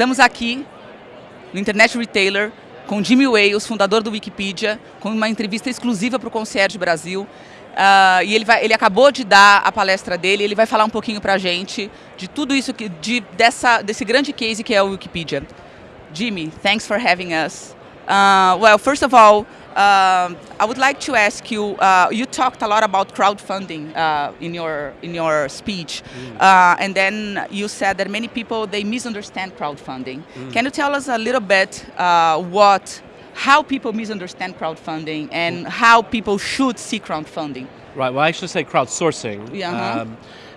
Estamos aqui no Internet Retailer com Jimmy Wales, fundador do Wikipedia, com uma entrevista exclusiva para o Concierge Brasil. Uh, e ele, vai, ele acabou de dar a palestra dele, ele vai falar um pouquinho para a gente de tudo isso, que, de, dessa, desse grande case que é o Wikipedia. Jimmy, thanks for having us. Uh, well, first of all, uh, I would like to ask you. Uh, you talked a lot about crowdfunding uh, in your in your speech, mm. Uh, and then you said that many people they misunderstand crowdfunding. Mm. Can you tell us a little bit uh, what, how people misunderstand crowdfunding, and mm. how people should see crowdfunding? Right. Well, I should say crowdsourcing. Yeah. -huh. Um,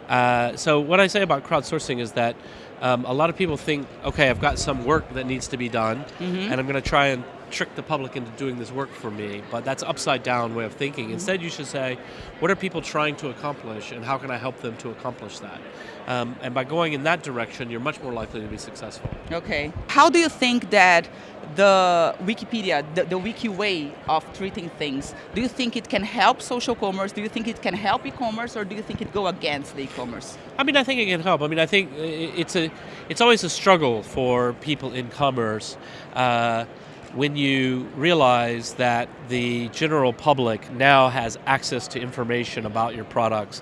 uh, so what I say about crowdsourcing is that um, a lot of people think, okay, I've got some work that needs to be done, mm -hmm. and I'm going to try and trick the public into doing this work for me, but that's upside down way of thinking. Instead, you should say, what are people trying to accomplish, and how can I help them to accomplish that? Um, and by going in that direction, you're much more likely to be successful. Okay. How do you think that the Wikipedia, the, the wiki way of treating things, do you think it can help social commerce? Do you think it can help e-commerce, or do you think it go against the e-commerce? I mean, I think it can help. I mean, I think it's a, it's always a struggle for people in commerce. Uh, when you realize that the general public now has access to information about your products,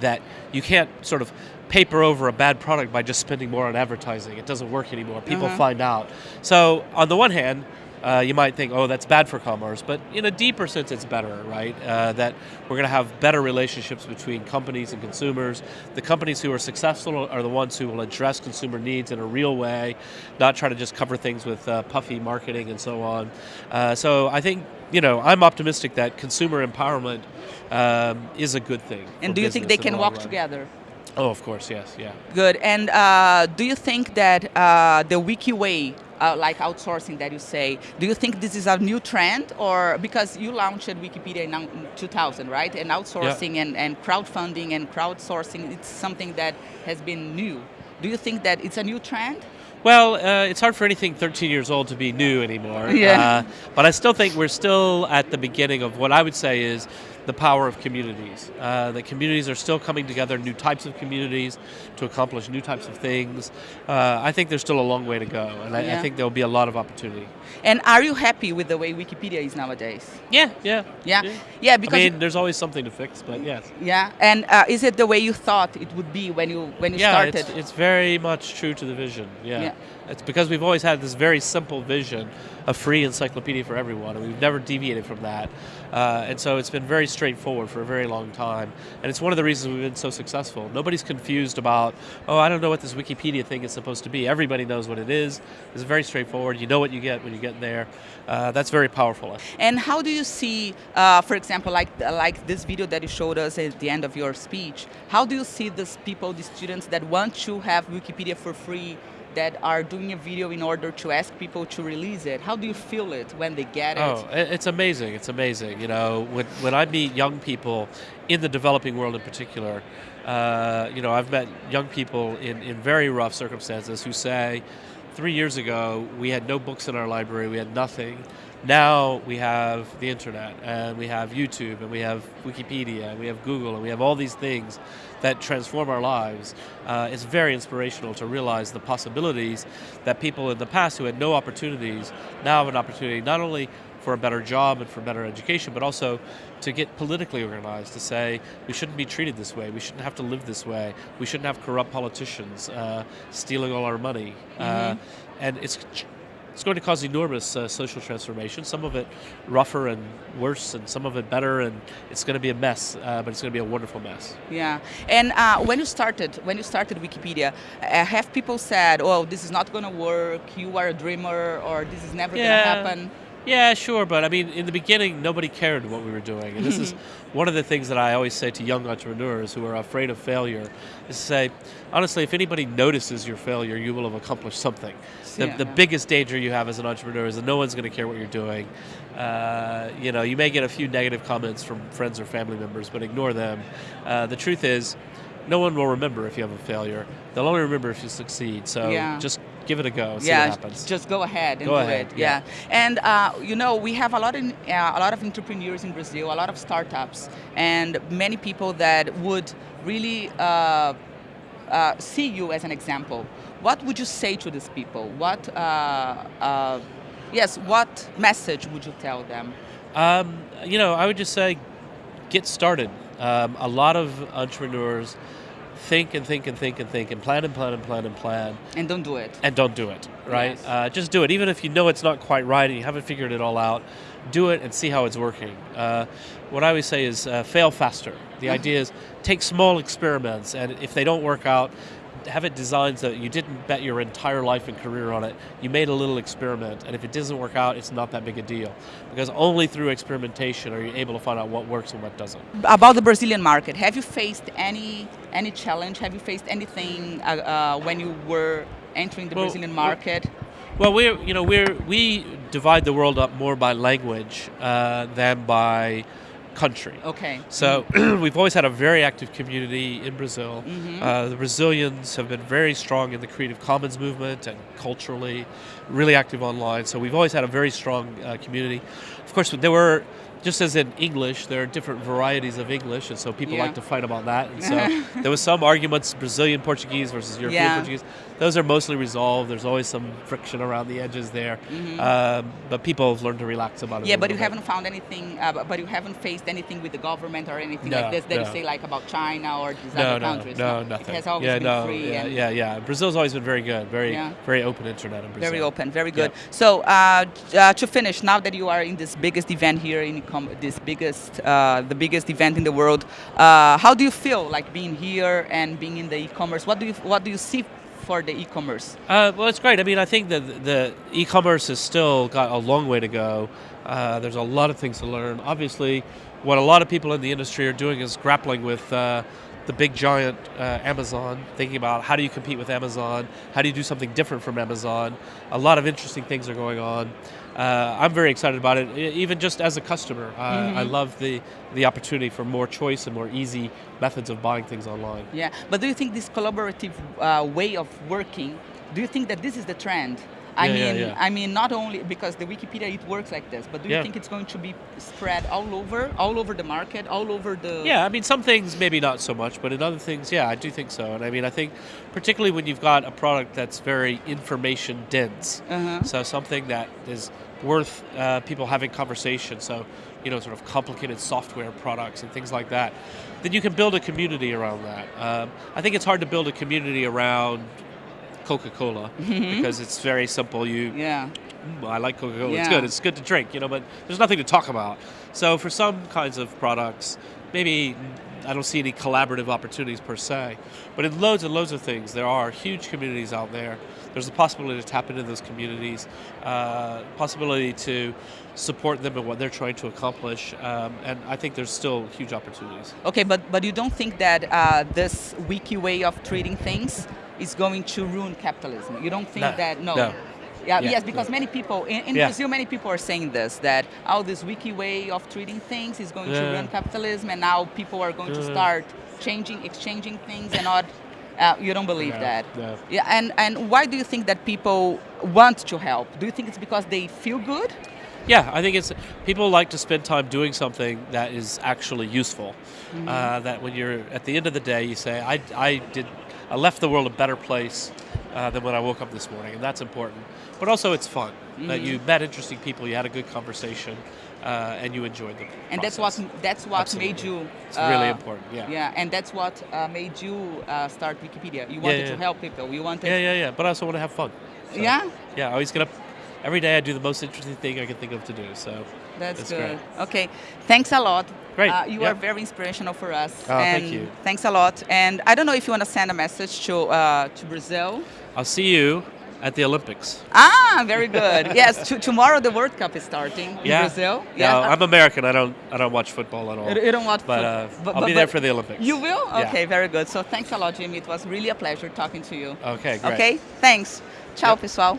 that you can't sort of paper over a bad product by just spending more on advertising. It doesn't work anymore. People uh -huh. find out. So on the one hand, uh, you might think, oh, that's bad for commerce, but in a deeper sense, it's better, right? Uh, that we're going to have better relationships between companies and consumers. The companies who are successful are the ones who will address consumer needs in a real way, not try to just cover things with uh, puffy marketing and so on. Uh, so I think, you know, I'm optimistic that consumer empowerment um, is a good thing. And do you think they can walk run. together? Oh, of course, yes, yeah. Good. And uh, do you think that uh, the Wiki way uh, like outsourcing that you say. Do you think this is a new trend or because you launched Wikipedia in 2000, right? And outsourcing yeah. and, and crowdfunding and crowdsourcing, it's something that has been new. Do you think that it's a new trend? Well, uh, it's hard for anything 13 years old to be new anymore. Yeah. Uh, but I still think we're still at the beginning of what I would say is the power of communities. Uh, that communities are still coming together, new types of communities to accomplish new types of things. Uh, I think there's still a long way to go, and I, yeah. I, think there'll be a lot of opportunity. And are you happy with the way Wikipedia is nowadays? Yeah, yeah. Yeah, yeah, yeah because... I mean, there's always something to fix, but yes. Yeah, and uh, is it the way you thought it would be when you, when you yeah, started? It's, it's very much true to the vision, yeah. yeah. It's because we've always had this very simple vision, a free encyclopedia for everyone, and we've never deviated from that. Uh, and so it's been very straightforward for a very long time. And it's one of the reasons we've been so successful. Nobody's confused about, oh, I don't know what this Wikipedia thing is supposed to be. Everybody knows what it is. It's very straightforward. You know what you get when you get there. Uh, that's very powerful. And how do you see, uh, for example, like, like this video that you showed us at the end of your speech, how do you see these people, the students that want to have Wikipedia for free that are doing a video in order to ask people to release it. How do you feel it when they get it? Oh, it's amazing. It's amazing. You know, when, when I meet young people in the developing world in particular, uh, you know, I've met young people in, in very rough circumstances who say, three years ago, we had no books in our library, we had nothing. Now we have the internet, and we have YouTube, and we have Wikipedia, and we have Google, and we have all these things that transform our lives. Uh, it's very inspirational to realize the possibilities that people in the past who had no opportunities now have an opportunity not only for a better job and for better education, but also to get politically organized, to say we shouldn't be treated this way, we shouldn't have to live this way, we shouldn't have corrupt politicians uh, stealing all our money. Mm -hmm. uh, mm-hmm. and it's it's going to cause enormous uh, social transformation. Some of it rougher and worse, and some of it better, and it's going to be a mess. Uh, but it's going to be a wonderful mess. Yeah. And uh, when you started, when you started Wikipedia, uh, have people said, "Oh, this is not going to work. You are a dreamer, or this is never yeah. going to happen"? Yeah, sure, but I mean, in the beginning, nobody cared what we were doing. And this is one of the things that I always say to young entrepreneurs who are afraid of failure, is to say, honestly, if anybody notices your failure, you will have accomplished something. The, yeah. the biggest danger you have as an entrepreneur is that no one's going to care what you're doing. Uh, you know, you may get a few negative comments from friends or family members, but ignore them. Uh, the truth is, no one will remember if you have a failure. They'll only remember if you succeed. So yeah. just give it a go. See yeah, what happens. just go ahead and go do ahead, it. Yeah, yeah. and uh, you know we have a lot of uh, a lot of entrepreneurs in Brazil, a lot of startups, and many people that would really. Uh, uh, see you as an example, what would you say to these people? What, uh, uh, yes, what message would you tell them? Um, you know, I would just say, get started. Um, a lot of entrepreneurs think and think and think and think and plan and plan and plan and plan And don't do it. and don't do it, right? Yes. Uh, just do it. Even if you know it's not quite right and you haven't figured it all out, do it and see how it's working. Uh, what I always say is uh, fail faster. The idea is take small experiments, and if they don't work out, have it designed so that you didn't bet your entire life and career on it. You made a little experiment, and if it doesn't work out, it's not that big a deal. Because only through experimentation are you able to find out what works and what doesn't. About the Brazilian market, have you faced any any challenge? Have you faced anything uh, uh, when you were entering the Well, Brazilian market? Well, we're you know we're we divide the world up more by language uh, than by country. Okay. So we've always had a very active community in Brazil. Uh, the Brazilians have been very strong in the Creative Commons movement and culturally, really active online. So we've always had a very strong uh, community. Of course, there were. Just as in English, there are different varieties of English, and so people Yeah. like to fight about that. And so there was some arguments: Brazilian Portuguese versus European Yeah. Portuguese. Those are mostly resolved. There's always some friction around the edges there, um, but people have learned to relax about it. Mm-hmm. Yeah, but you bit. haven't found anything, uh, but you haven't faced anything with the government or anything No, like this that you say like about China or these no, other no, countries. No, nothing. It has always yeah, been no, free yeah, yeah, yeah. Brazil's always been very good, very, very open internet in Brazil. very open, very good. So uh, uh, to finish, now that you are in this biggest event here in this biggest, uh, the biggest event in the world, uh, how do you feel like being here and being in the e-commerce? What do you what do you see for the e-commerce? Uh, well, it's great. I mean, I think that the e-commerce has still got a long way to go. Uh, there's a lot of things to learn. Obviously, what a lot of people in the industry are doing is grappling with uh, the big giant uh, Amazon, thinking about how do you compete with Amazon, how do you do something different from Amazon. A lot of interesting things are going on. Uh, I'm very excited about it, even just as a customer. Uh, I love the the opportunity for more choice and more easy methods of buying things online. Yeah, but do you think this collaborative uh, way of working? Do you think that this is the trend? I Yeah, mean, yeah. I mean, not only because the Wikipedia it works like this, but do you think it's going to be spread all over, all over the market, all over the? Yeah, I mean, some things maybe not so much, but in other things, yeah, I do think so. And I mean, I think particularly when you've got a product that's very information dense, Uh-huh. so something that is worth uh, people having conversation, so, you know, sort of complicated software products and things like that, then you can build a community around that. Um, I think it's hard to build a community around Coca Cola because it's very simple. You Yeah. "Mm, I like Coca Cola. It's good. It's good to drink, you know, but there's nothing to talk about. So for some kinds of products, maybe I don't see any collaborative opportunities per se. But in loads and loads of things, there are huge communities out there. There's a possibility to tap into those communities, uh, possibility to support them in what they're trying to accomplish, um, and I think there's still huge opportunities. Okay, but but you don't think that uh, this wiki way of treating things is going to ruin capitalism? You don't think No, that? No. no. Yeah, Yeah, yes, because many people in, in Yeah. Brazil, many people are saying this that oh, this wiki way of treating things is going to ruin capitalism, and now people are going to start changing, exchanging things, and not. Uh, you don't believe that? Yeah, and and why do you think that people want to help? Do you think it's because they feel good? Yeah, I think it's people like to spend time doing something that is actually useful. Uh, that when you're at the end of the day, you say, "I, I did, I left the world a better place uh, than when I woke up this morning," and that's important. But also, it's fun that you met interesting people, you had a good conversation, uh, and you enjoyed the And that's what that's what made Absolutely. you. It's really uh, important. Yeah. Yeah, and that's what uh, made you uh, start Wikipedia. You wanted yeah. to help people. You wanted. Yeah, yeah, yeah. But I also want to have fun. So, Yeah? Yeah. I always get up. Every day, I do the most interesting thing I can think of to do. So That's, That's good. great. Okay, thanks a lot. Great, Uh, you yeah. are very inspirational for us. Oh, and thank you. Thanks a lot. And I don't know if you want to send a message to uh, to Brazil. I'll see you at the Olympics. Ah, very good. yes, to, tomorrow the World Cup is starting in Yeah. Brazil. Yeah, uh, I'm American. I don't. I don't watch football at all. you- don't want But uh, but- I'll but- be there for the Olympics. You will? Yeah. Okay, very good. So thanks a lot, Jimmy. It was really a pleasure talking to you. Okay, great. Okay, thanks. Ciao, Yep. pessoal.